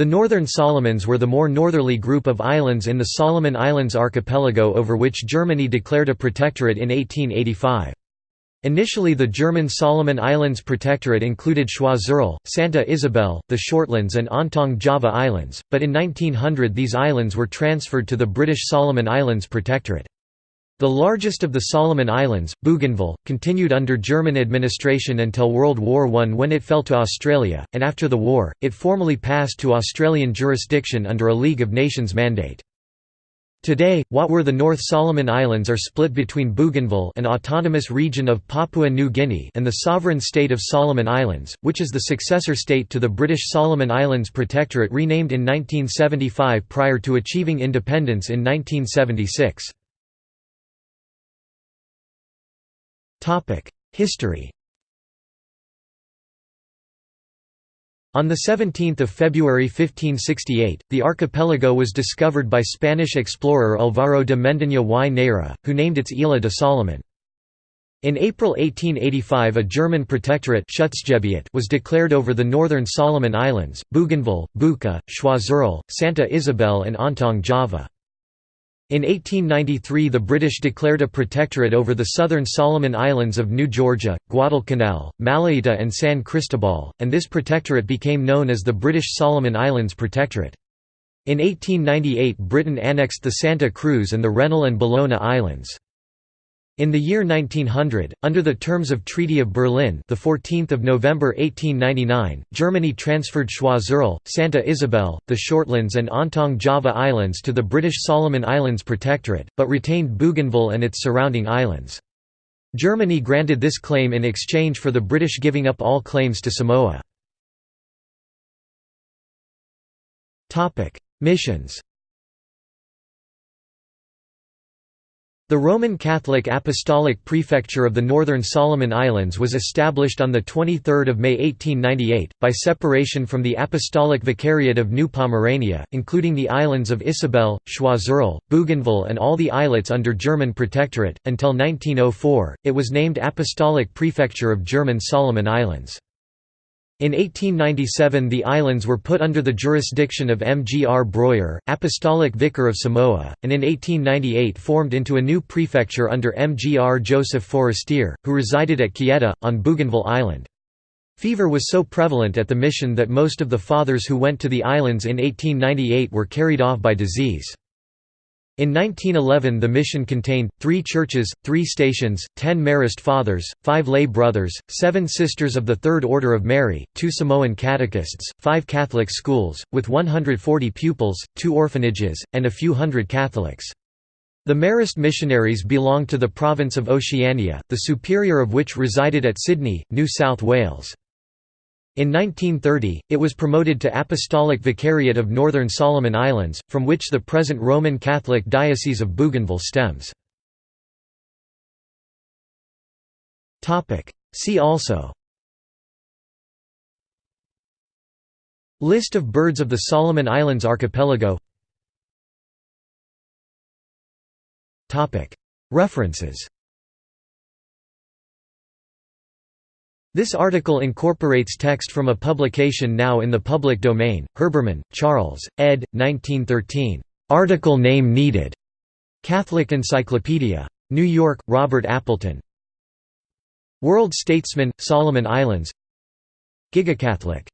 The Northern Solomons were the more northerly group of islands in the Solomon Islands archipelago over which Germany declared a protectorate in 1885. Initially the German Solomon Islands Protectorate included Choiseul, Santa Isabel, the Shortlands and Ontong Java Islands, but in 1900 these islands were transferred to the British Solomon Islands Protectorate. The largest of the Solomon Islands, Bougainville, continued under German administration until World War I when it fell to Australia, and after the war, it formally passed to Australian jurisdiction under a League of Nations mandate. Today, what were the North Solomon Islands are split between Bougainville an autonomous region of Papua New Guinea and the sovereign state of Solomon Islands, which is the successor state to the British Solomon Islands Protectorate renamed in 1975 prior to achieving independence in 1976. History On 17 February 1568, the archipelago was discovered by Spanish explorer Alvaro de Mendaña y Neira, who named its Isla de Solomon. In April 1885 a German protectorate was declared over the northern Solomon Islands, Bougainville, Buka, Choiseul, Santa Isabel and Ontong Java. In 1893 the British declared a protectorate over the southern Solomon Islands of New Georgia, Guadalcanal, Malaita and San Cristobal, and this protectorate became known as the British Solomon Islands Protectorate. In 1898 Britain annexed the Santa Cruz and the Rennell and Bellona Islands. In the year 1900, under the terms of Treaty of Berlin, the 14th of November 1899, Germany transferred Choiseul, Santa Isabel, the Shortlands and Ontong Java Islands to the British Solomon Islands Protectorate, but retained Bougainville and its surrounding islands. Germany granted this claim in exchange for the British giving up all claims to Samoa. Missions The Roman Catholic Apostolic Prefecture of the Northern Solomon Islands was established on 23 May 1898, by separation from the Apostolic Vicariate of New Pomerania, including the islands of Isabel, Choiseul, Bougainville and all the islets under German protectorate. Until 1904, it was named Apostolic Prefecture of German Solomon Islands. In 1897 the islands were put under the jurisdiction of M. G. R. Broyer, Apostolic Vicar of Samoa, and in 1898 formed into a new prefecture under M. G. R. Joseph Forestier, who resided at Kieta, on Bougainville Island. Fever was so prevalent at the mission that most of the fathers who went to the islands in 1898 were carried off by disease. In 1911 the mission contained, three churches, three stations, ten Marist fathers, five lay brothers, seven sisters of the Third Order of Mary, two Samoan catechists, five Catholic schools, with 140 pupils, two orphanages, and a few hundred Catholics. The Marist missionaries belonged to the province of Oceania, the superior of which resided at Sydney, New South Wales. In 1930, it was promoted to Apostolic Vicariate of Northern Solomon Islands, from which the present Roman Catholic Diocese of Bougainville stems. See also. List of birds of the Solomon Islands archipelago. References This article incorporates text from a publication now in the public domain, Herbermann, Charles, ed. 1913. Article name needed. Catholic Encyclopedia. New York, Robert Appleton. World Statesman, Solomon Islands Gigacatholic